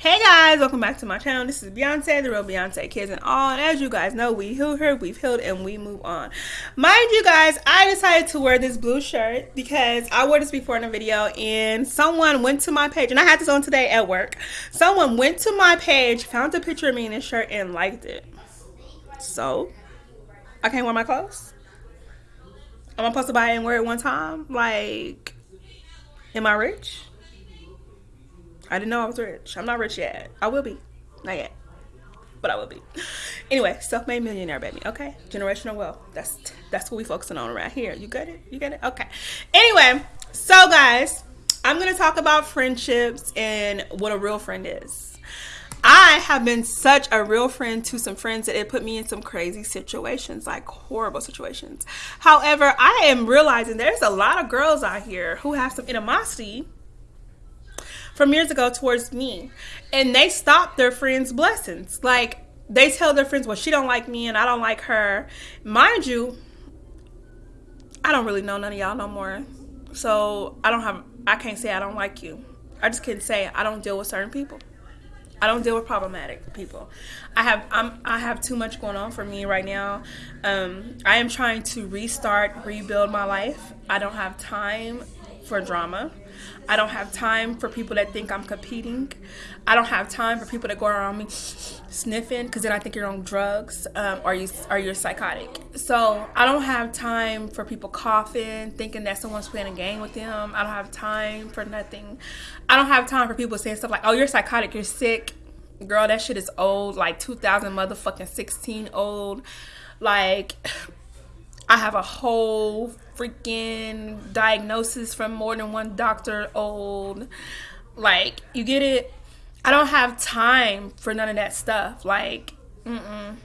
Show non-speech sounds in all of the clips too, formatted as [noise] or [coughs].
Hey guys, welcome back to my channel. This is Beyonce, the real Beyonce Kids and all. And as you guys know, we healed her, we've healed, and we move on. Mind you guys, I decided to wear this blue shirt because I wore this before in a video and someone went to my page, and I had this on today at work. Someone went to my page, found a picture of me in this shirt, and liked it. So, I can't wear my clothes? Am I supposed to buy it and wear it one time? Like, am I rich? I didn't know I was rich. I'm not rich yet. I will be. Not yet. But I will be. Anyway, self-made millionaire, baby. Okay? Generational wealth. That's that's what we focusing on around here. You get it? You get it? Okay. Anyway, so guys, I'm to talk about friendships and what a real friend is. I have been such a real friend to some friends that it put me in some crazy situations, like horrible situations. However, I am realizing there's a lot of girls out here who have some animosity from years ago towards me. And they stop their friends blessings. Like they tell their friends well she don't like me and i don't like her. Mind you i don't really know none of y'all no more. So i don't have i can't say i don't like you. I just can't say i don't deal with certain people. I don't deal with problematic people. I have I'm I have too much going on for me right now. Um, I am trying to restart, rebuild my life. I don't have time for drama. I don't have time for people that think I'm competing. I don't have time for people that go around me sniffing because then I think you're on drugs um, or you are you're psychotic. So I don't have time for people coughing, thinking that someone's playing a game with them. I don't have time for nothing. I don't have time for people saying stuff like, "Oh, you're psychotic. You're sick." Girl, that shit is old. Like 2000 motherfucking 16 old. Like [sighs] I have a whole freaking diagnosis from more than one doctor old. Like, you get it? I don't have time for none of that stuff. Like, mm-mm.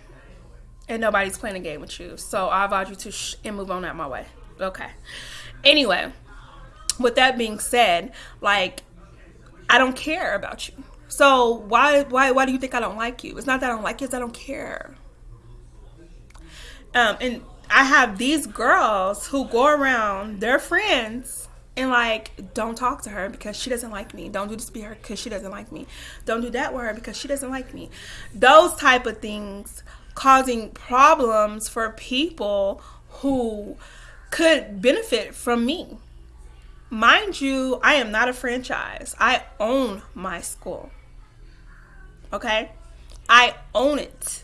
And nobody's playing a game with you. So I advise you to and move on out my way. Okay. Anyway, with that being said, like, I don't care about you. So why why why do you think I don't like you? It's not that I don't like you, it's I don't care. Um, and I have these girls who go around their friends and like don't talk to her because she doesn't like me. Don't do this to her because she doesn't like me. Don't do that with her because she doesn't like me. Those type of things causing problems for people who could benefit from me. Mind you i am not a franchise. I own my school. Okay? I own it.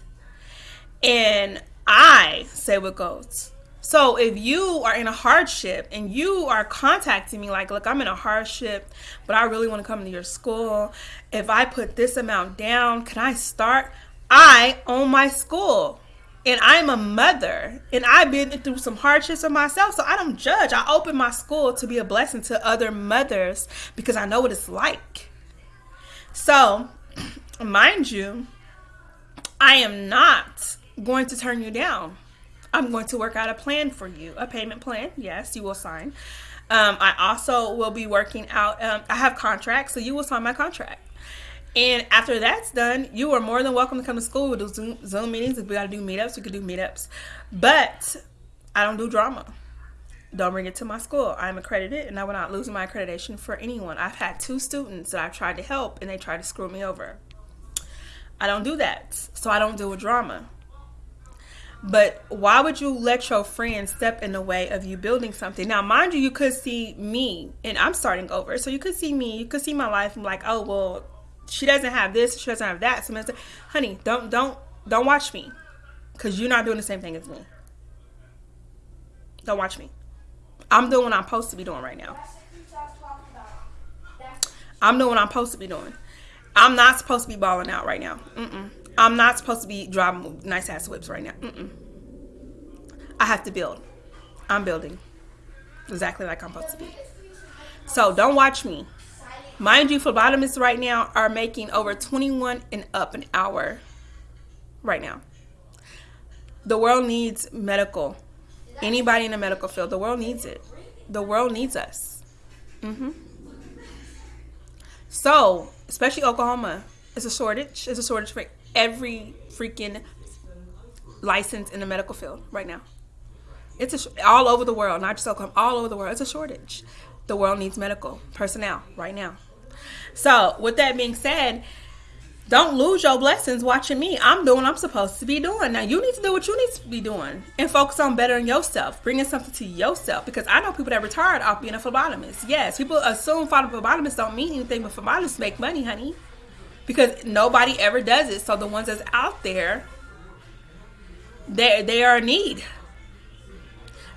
And I say what goes. So if you are in a hardship and you are contacting me like, look, I'm in a hardship, but I really want to come to your school. If I put this amount down, can I start? I own my school and I'm a mother and I've been through some hardships of myself. So I don't judge. I open my school to be a blessing to other mothers because I know what it's like. So, [clears throat] mind you, I am not going to turn you down. I'm going to work out a plan for you, a payment plan. Yes, you will sign. Um, I also will be working out. Um, I have contracts, so you will sign my contract. And after that's done, you are more than welcome to come to school. We'll do Zoom, Zoom meetings. If we got to do meetups, we could do meetups. But I don't do drama. Don't bring it to my school. I'm accredited and I will not lose my accreditation for anyone. I've had two students that I've tried to help and they tried to screw me over. I don't do that. So I don't deal with drama. But why would you let your friend step in the way of you building something? Now, mind you, you could see me, and I'm starting over. So you could see me, you could see my life. I'm like, oh well, she doesn't have this, she doesn't have that. So, say, honey, don't don't don't watch me, because you're not doing the same thing as me. Don't watch me. I'm doing what I'm supposed to be doing right now. I'm doing what I'm supposed to be doing. I'm not supposed to be balling out right now. Mm-mm. I'm not supposed to be driving nice ass whips right now. Mm-mm. I have to build. I'm building exactly like I'm supposed to be. So don't watch me. Mind you, phlebotomists right now are making over 21 and up an hour right now. The world needs medical. Anybody in the medical field, the world needs it. The world needs us. Mm-hmm. So, especially Oklahoma, it's a shortage. It's a shortage for every freaking license in the medical field right now. It's a, all over the world, not just Oklahoma, all over the world. It's a shortage. The world needs medical personnel right now. So, with that being said, Don't lose your blessings watching me. I'm doing I'm supposed to be doing. Now you need to do what you need to be doing and focus on bettering yourself, bringing something to yourself. Because I know people that retired off being a phlebotomist. Yes, people assume phlebotomists don't mean anything, but phlebotomists make money, honey. Because nobody ever does it. So the ones that's out there, they they are in need.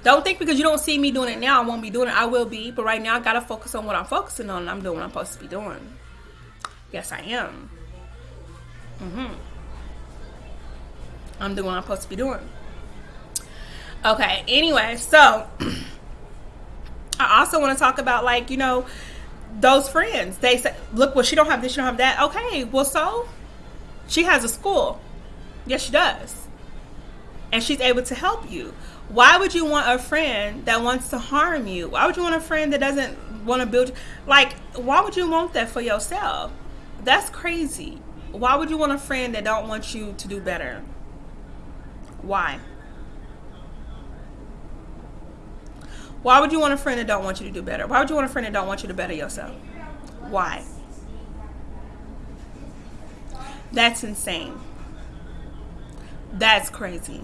Don't think because you don't see me doing it now, I won't be doing it. I will be, but right now I gotta focus on what I'm focusing on. I'm doing what I'm supposed to be doing. Yes, I am. Mm-hmm. I'm doing what I'm supposed to be doing. Okay, anyway, so [clears throat] I also want to talk about like, you know, those friends. They say, look, well, she don't have this, she don't have that. Okay, well, so she has a school. Yes, she does. And she's able to help you. Why would you want a friend that wants to harm you? Why would you want a friend that doesn't want to build? Like, why would you want that for yourself? That's crazy. Why would you want a friend that don't want you to do better? Why? Why would you want a friend that don't want you to do better? Why would you want a friend that don't want you to better yourself? Why? That's insane. That's crazy.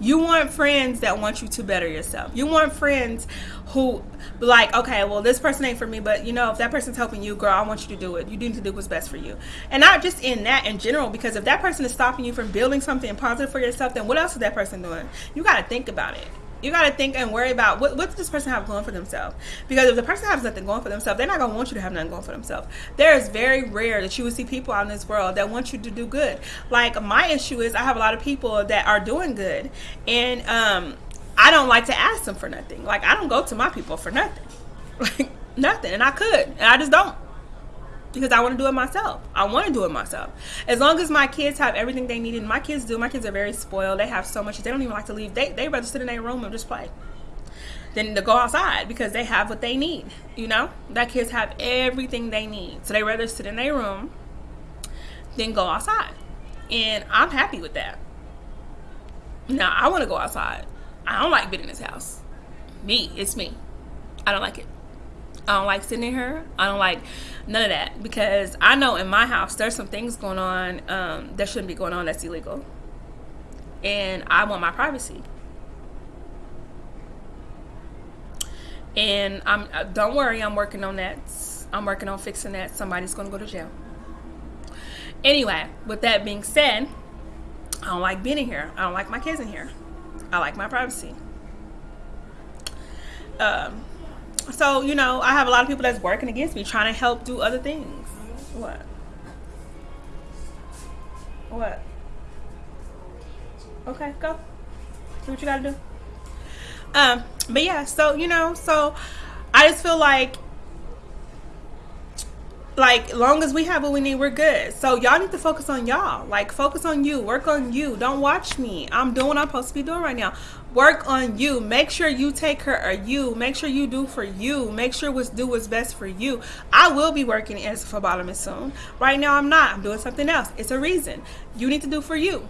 You want friends that want you to better yourself. You want friends who like, okay, well, this person ain't for me, but you know, if that person's helping you, girl, I want you to do it. You need to do what's best for you. And not just in that in general, because if that person is stopping you from building something positive for yourself, then what else is that person doing? You got to think about it you got to think and worry about what, what does this person have going for themselves? Because if the person has nothing going for themselves they're not going to want you to have nothing going for themselves. There is very rare that you would see people out in this world that want you to do good. Like my issue is i have a lot of people that are doing good and um, i don't like to ask them for nothing. Like i don't go to my people for nothing. [laughs] Like nothing and i could and i just don't because I want to do it myself. I want to do it myself. As long as my kids have everything they need, and my kids do. My kids are very spoiled. They have so much. They don't even like to leave. They they rather sit in their room and just play than to go outside because they have what they need. You know, that kids have everything they need, so they rather sit in their room than go outside. And I'm happy with that. Now I want to go outside. I don't like being in this house. Me, it's me. I don't like it. I don't like sitting here. I don't like none of that because I know in my house there's some things going on um, that shouldn't be going on that's illegal, and I want my privacy. And I'm uh, don't worry, I'm working on that. I'm working on fixing that. Somebody's gonna go to jail. Anyway, with that being said, I don't like being in here. I don't like my kids in here. I like my privacy. Um, so you know i have a lot of people that's working against me trying to help do other things. What? What? Okay go. Do what you gotta do. Um but yeah so you know so i just feel like like long as we have what we need we're good. So y'all need to focus on y'all. Like focus on you. Work on you. Don't watch me. I'm doing what i'm supposed to be doing right now work on you make sure you take care of you make sure you do for you make sure what's do what's best for you i will be working as a phlebotomist soon right now i'm not i'm doing something else it's a reason you need to do for you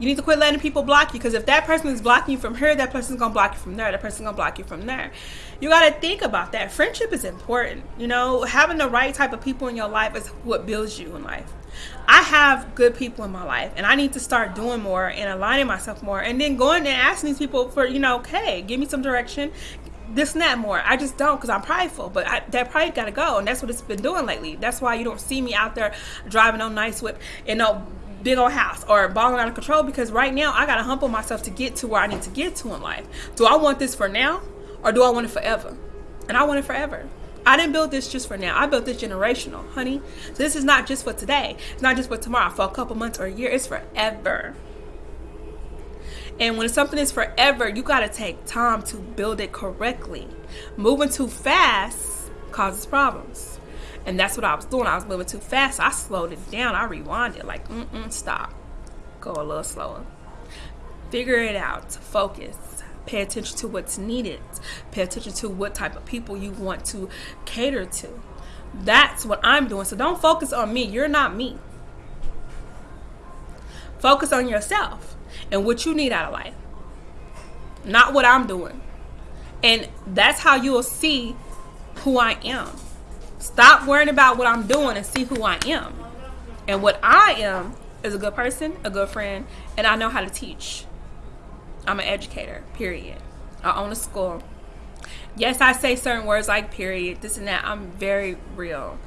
you need to quit letting people block you because if that person is blocking you from here, that person's gonna block you from there. That person's gonna block you from there. You gotta think about that. Friendship is important. You know, having the right type of people in your life is what builds you in life. I have good people in my life, and I need to start doing more and aligning myself more, and then going and asking these people for, you know, okay, give me some direction, this and that more. I just don't because I'm prideful, but I, that pride got to go, and that's what it's been doing lately. That's why you don't see me out there driving on nice whip and no big old house or balling out of control because right now I gotta humble myself to get to where I need to get to in life. Do I want this for now or do I want it forever? And I want it forever. I didn't build this just for now. I built this generational, honey. So this is not just for today. It's not just for tomorrow, for a couple months or a year. It's forever. And when something is forever, you got to take time to build it correctly. Moving too fast causes problems. And that's what I was doing. I was moving too fast. I slowed it down. I rewound it like, mm-mm, stop. Go a little slower. Figure it out. Focus. Pay attention to what's needed. Pay attention to what type of people you want to cater to. That's what I'm doing. So don't focus on me. You're not me. Focus on yourself and what you need out of life, not what I'm doing. And that's how you'll see who I am Stop worrying about what I'm doing and see who I am. And what I am is a good person, a good friend, and I know how to teach. I'm an educator, period. I own a school. Yes, I say certain words like period, this and that. I'm very real.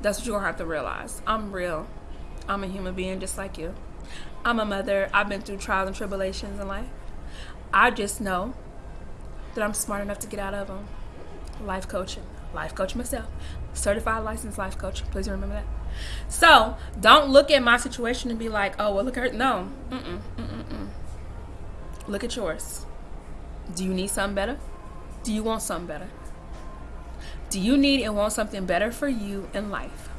That's what you're gonna have to realize. I'm real. I'm a human being just like you. I'm a mother. I've been through trials and tribulations in life. I just know that I'm smart enough to get out of them. Life coaching. Life coach myself. Certified licensed life coach. Please remember that. So don't look at my situation and be like, oh, well, look at her. No. Mm-mm, mm-mm, Look at yours. Do you need something better? Do you want something better? Do you need and want something better for you in life?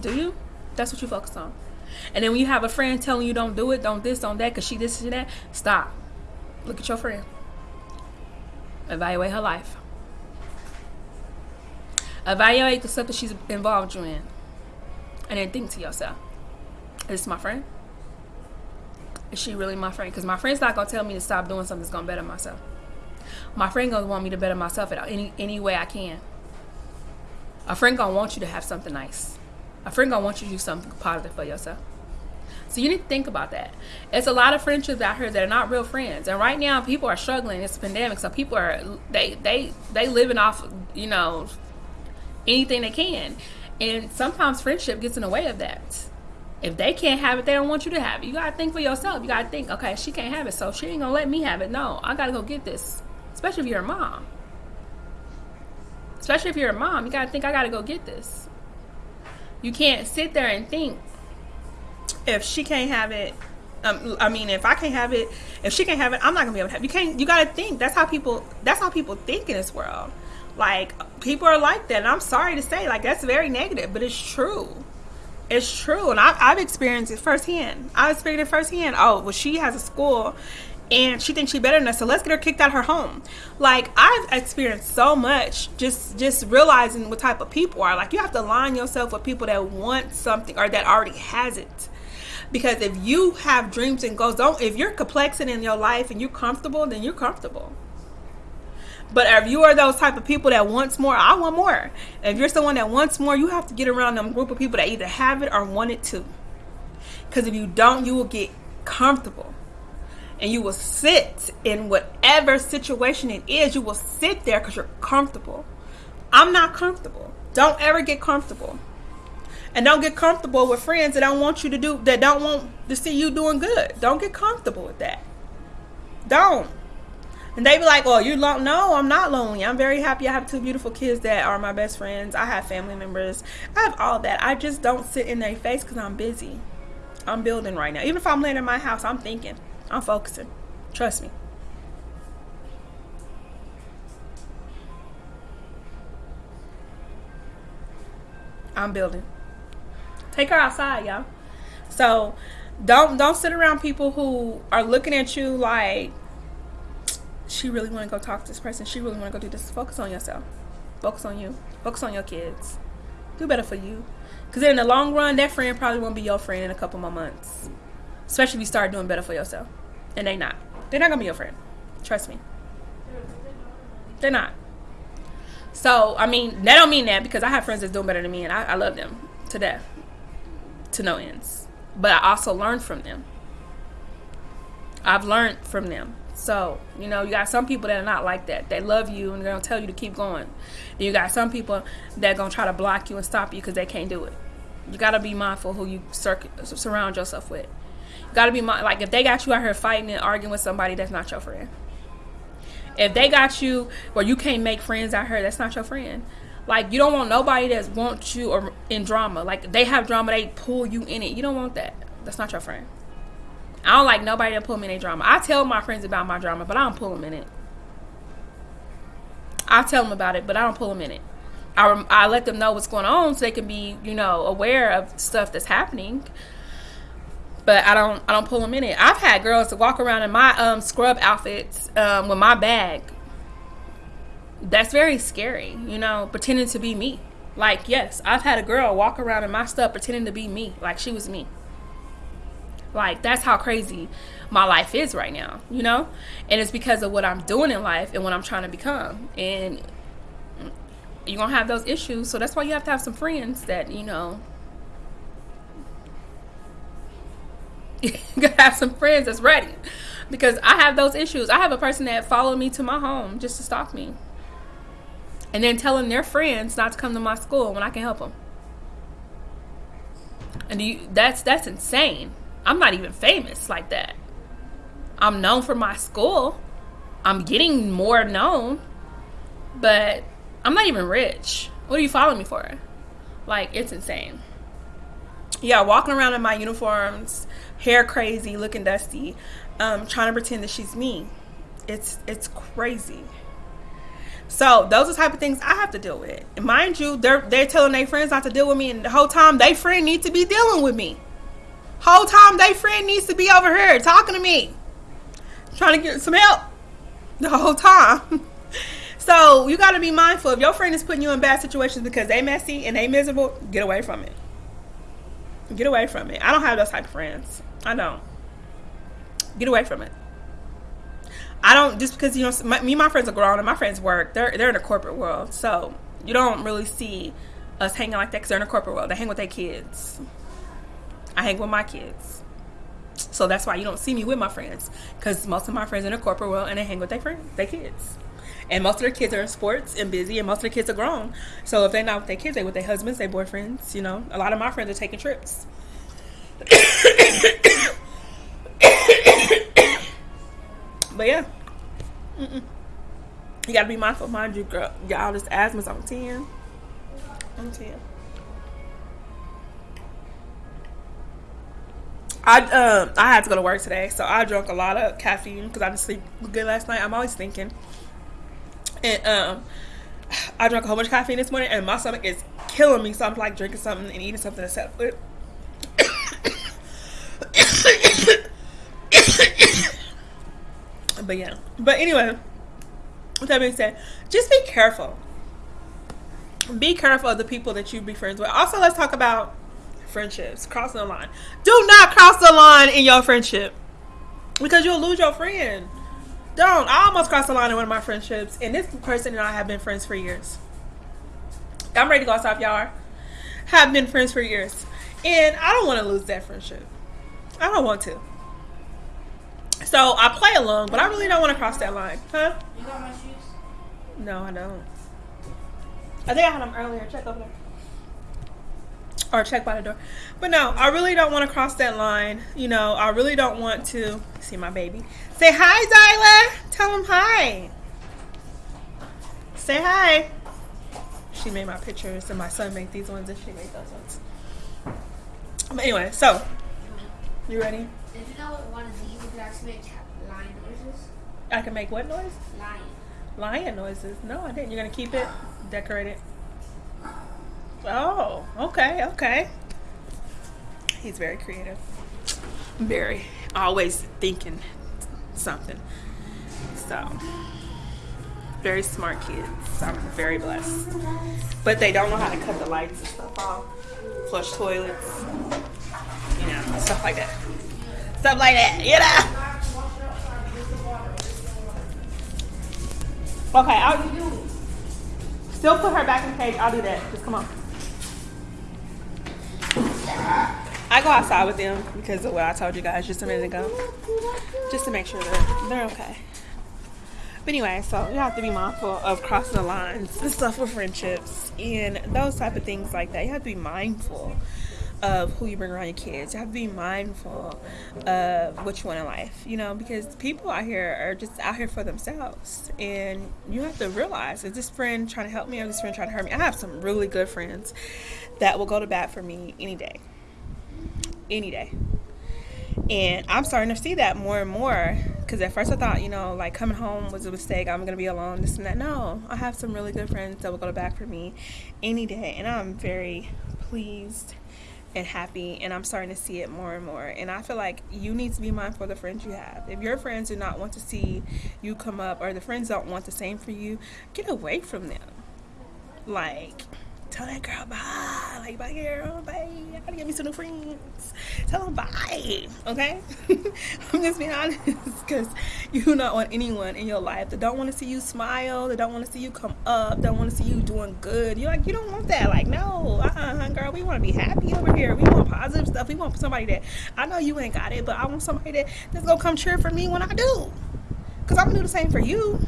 Do you? That's what you focus on. And then when you have a friend telling you don't do it, don't this, don't that, because she this and that, stop. Look at your friend. Evaluate her life. Evaluate the stuff that she's involved you in. And then think to yourself, is this my friend? Is she really my friend? Because my friend's not gonna tell me to stop doing something that's gonna better myself. My friend gonna want me to better myself at any any way I can. A friend gonna want you to have something nice. A friend gonna want you to do something positive for yourself. So you need to think about that. It's a lot of friendships out here that are not real friends, and right now people are struggling. It's a pandemic, so people are they they they living off you know anything they can, and sometimes friendship gets in the way of that. If they can't have it, they don't want you to have it. You gotta think for yourself. You gotta think, okay, she can't have it, so she ain't gonna let me have it. No, I gotta go get this. Especially if you're a mom. Especially if you're a mom, you gotta think I gotta go get this. You can't sit there and think if she can't have it. Um, I mean, if I can't have it, if she can't have it, I'm not gonna be able to have. It. You can't. You gotta think. That's how people. That's how people think in this world. Like people are like that, and I'm sorry to say, like that's very negative, but it's true. It's true, and I've, I've experienced it firsthand. I've experienced it firsthand. Oh, well, she has a school and she thinks she better than us so let's get her kicked out of her home like i've experienced so much just just realizing what type of people are like you have to align yourself with people that want something or that already has it because if you have dreams and goals don't if you're complexing in your life and you're comfortable then you're comfortable but if you are those type of people that wants more i want more if you're someone that wants more you have to get around them group of people that either have it or want it too because if you don't you will get comfortable and you will sit in whatever situation it is. You will sit there because you're comfortable. I'm not comfortable. Don't ever get comfortable. And don't get comfortable with friends that don't want you to do that don't want to see you doing good. Don't get comfortable with that. Don't. And they be like, "Oh, you're lonely." No, I'm not lonely. I'm very happy. I have two beautiful kids that are my best friends. I have family members. I have all that. I just don't sit in their face because I'm busy. I'm building right now. Even if I'm laying in my house, I'm thinking. I'm focusing. Trust me. I'm building. Take her outside, y'all. So don't don't sit around people who are looking at you like she really want to go talk to this person. She really want to go do this. Focus on yourself. Focus on you. Focus on your kids. Do better for you. Because in the long run, that friend probably won't be your friend in a couple more months. Especially if you start doing better for yourself. And they not. They're not gonna be your friend. Trust me. They're not. So I mean, that don't mean that because I have friends that's doing better than me, and I, I love them to death, to no ends. But I also learned from them. I've learned from them. So, you know, you got some people that are not like that. They love you and they're going to tell you to keep going. Then you got some people that are going to try to block you and stop you because they can't do it. You got to be mindful who you sur- surround yourself with. You gotta be my, like if they got you out here fighting and arguing with somebody that's not your friend. If they got you where you can't make friends out here that's not your friend. Like you don't want nobody that wants you or in drama. Like they have drama they pull you in it. You don't want that. That's not your friend i don't like nobody to pull me in a drama i tell my friends about my drama but i don't pull them in it i tell them about it but i don't pull them in it I, I let them know what's going on so they can be you know aware of stuff that's happening but I don't I don't pull them in it. I've had girls to walk around in my um, scrub outfits um, with my bag. That's very scary, you know, pretending to be me. Like, yes, I've had a girl walk around in my stuff pretending to be me, like she was me. Like, that's how crazy my life is right now, you know? And it's because of what I'm doing in life and what I'm trying to become. And you're gonna have those issues. So that's why you have to have some friends that you know. you [laughs] gotta have some friends that's ready, because I have those issues. I have a person that followed me to my home just to stalk me, and then telling their friends not to come to my school when I can help them. And you, that's that's insane. I'm not even famous like that. I'm known for my school. I'm getting more known, but I'm not even rich. What are you following me for? Like, it's insane. Yeah, walking around in my uniforms, hair crazy, looking dusty, um, trying to pretend that she's me. It's it's crazy. So those are type of things I have to deal with. And mind you, they're they're telling their friends not to deal with me, and the whole time they friend needs to be dealing with me. Whole time they friend needs to be over here talking to me, trying to get some help. The whole time. [laughs] so you got to be mindful. If your friend is putting you in bad situations because they messy and they miserable, get away from it. Get away from it. I don't have those type of friends. I don't. Get away from it. I don't just because you know my, me and my friends are grown and my friends work. They're they're in the corporate world, so you don't really see us hanging like that because they're in the corporate world. They hang with their kids. I hang with my kids, so that's why you don't see me with my friends because most of my friends in the corporate world and they hang with their friends, their kids. And most of their kids are in sports and busy, and most of their kids are grown. So if they're not with their kids, they with their husbands, their boyfriends. You know, a lot of my friends are taking trips. [coughs] But yeah. Mm-mm. You gotta be mindful, mind you, girl. Y'all, this asthma's on 10. On 10. I um I had to go to work today, so I drank a lot of caffeine because I didn't sleep good last night. I'm always thinking, and um [sighs] I drank a whole bunch of caffeine this morning, and my stomach is killing me. So I'm like drinking something and eating something to settle it. [coughs] but yeah. But anyway, with that being said, just be careful. Be careful of the people that you be friends with. Also, let's talk about friendships, crossing the line. Do not cross the line in your friendship because you'll lose your friend. Don't. I almost crossed the line in one of my friendships, and this person and I have been friends for years. I'm ready to go outside, y'all. Have been friends for years, and I don't want to lose that friendship. I don't want to. So I play along, but I really don't want to cross that line. Huh? You got my shoes? No, I don't. I think I had them earlier. Check over there. Or check by the door. But no, I really don't want to cross that line. You know, I really don't want to see my baby. Say hi, Zyla. Tell him hi. Say hi. She made my pictures, and my son made these ones, and she made those ones. But anyway, so you ready? Did you know what one of these you could actually make lion noises? I can make what noise? Lion. Lion noises. No, I didn't. You're gonna keep it, decorate it. Oh, okay, okay. He's very creative. Very. Always thinking something. So, very smart kids. I'm very blessed. But they don't know how to cut the lights and stuff off, flush toilets, you know, stuff like that. Stuff like that, you know. Okay, I'll still put her back in the cage. I'll do that. Just come on. I go outside with them because of what I told you guys just a minute ago, just to make sure they're they're okay. But anyway, so you have to be mindful of crossing the lines and stuff with friendships and those type of things like that. You have to be mindful of who you bring around your kids. You have to be mindful of what you want in life, you know, because people out here are just out here for themselves. And you have to realize is this friend trying to help me or this friend trying to hurt me? I have some really good friends that will go to bat for me any day. Any day. And I'm starting to see that more and more because at first I thought, you know, like coming home was a mistake. I'm going to be alone, this and that. No, I have some really good friends that will go to bat for me any day. And I'm very pleased and happy and I'm starting to see it more and more. And I feel like you need to be mindful of the friends you have. If your friends do not want to see you come up or the friends don't want the same for you, get away from them. Like tell that girl bye. bye, bye, girl, bye. I gotta get me some new friends. Tell them bye, okay? [laughs] I'm just being honest because you do not want anyone in your life that don't want to see you smile, that don't want to see you come up, don't want to see you doing good. You're like, you don't want that. Like, no, uh-uh, girl, we want to be happy over here. We want positive stuff. We want somebody that, I know you ain't got it, but I want somebody that, that's gonna come cheer for me when I do. Because I'm gonna do the same for you.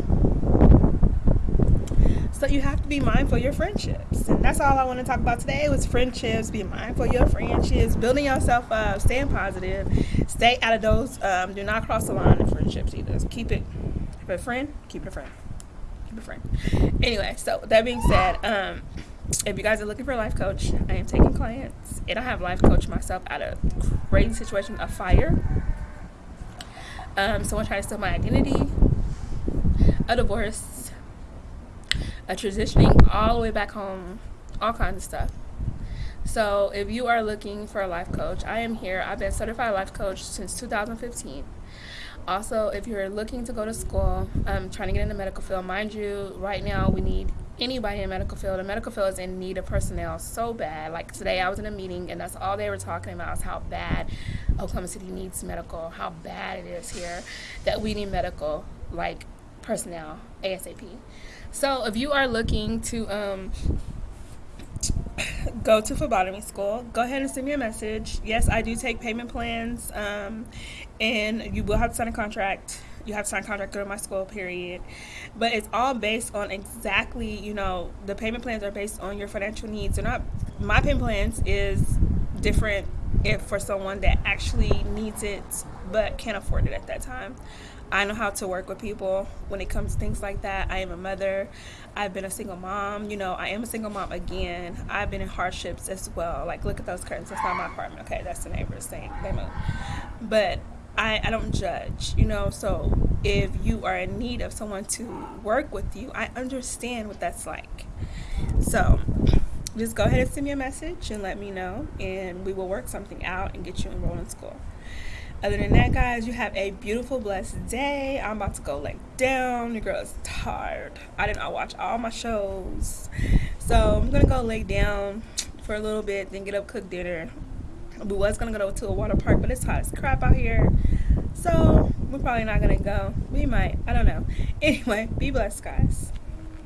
So you have to be mindful of your friendships. And that's all I want to talk about today was friendships. Be mindful of your friendships, building yourself up, staying positive, stay out of those. Um, do not cross the line in friendships either. Keep it. Keep a friend, keep it a friend. Keep it a friend. Anyway, so that being said, um, if you guys are looking for a life coach, I am taking clients. And I have life coach myself out of crazy situation of fire. Um, someone tried to steal my identity, a divorce, a transitioning all the way back home, all kinds of stuff. So if you are looking for a life coach, I am here. I've been certified life coach since 2015. Also, if you're looking to go to school, um, trying to get in the medical field, mind you, right now we need anybody in medical field. The medical field is in need of personnel so bad. Like today, I was in a meeting, and that's all they were talking about is how bad Oklahoma City needs medical, how bad it is here that we need medical like personnel ASAP. So if you are looking to um, [coughs] go to phlebotomy school, go ahead and send me a message. Yes, I do take payment plans, um, and you will have to sign a contract. You have to sign a contract during my school period, but it's all based on exactly you know the payment plans are based on your financial needs. They're not my payment plans is different if for someone that actually needs it but can't afford it at that time. I know how to work with people when it comes to things like that. I am a mother. I've been a single mom. You know, I am a single mom again. I've been in hardships as well. Like, look at those curtains. That's not my apartment. Okay, that's the neighbors saying they move. But I, I don't judge, you know. So if you are in need of someone to work with you, I understand what that's like. So just go ahead and send me a message and let me know, and we will work something out and get you enrolled in school. Other than that, guys, you have a beautiful, blessed day. I'm about to go lay down. Your girl is tired. I did not watch all my shows. So I'm going to go lay down for a little bit, then get up, cook dinner. We was going to go to a water park, but it's hot as crap out here. So we're probably not going to go. We might. I don't know. [laughs] Anyway, be blessed, guys.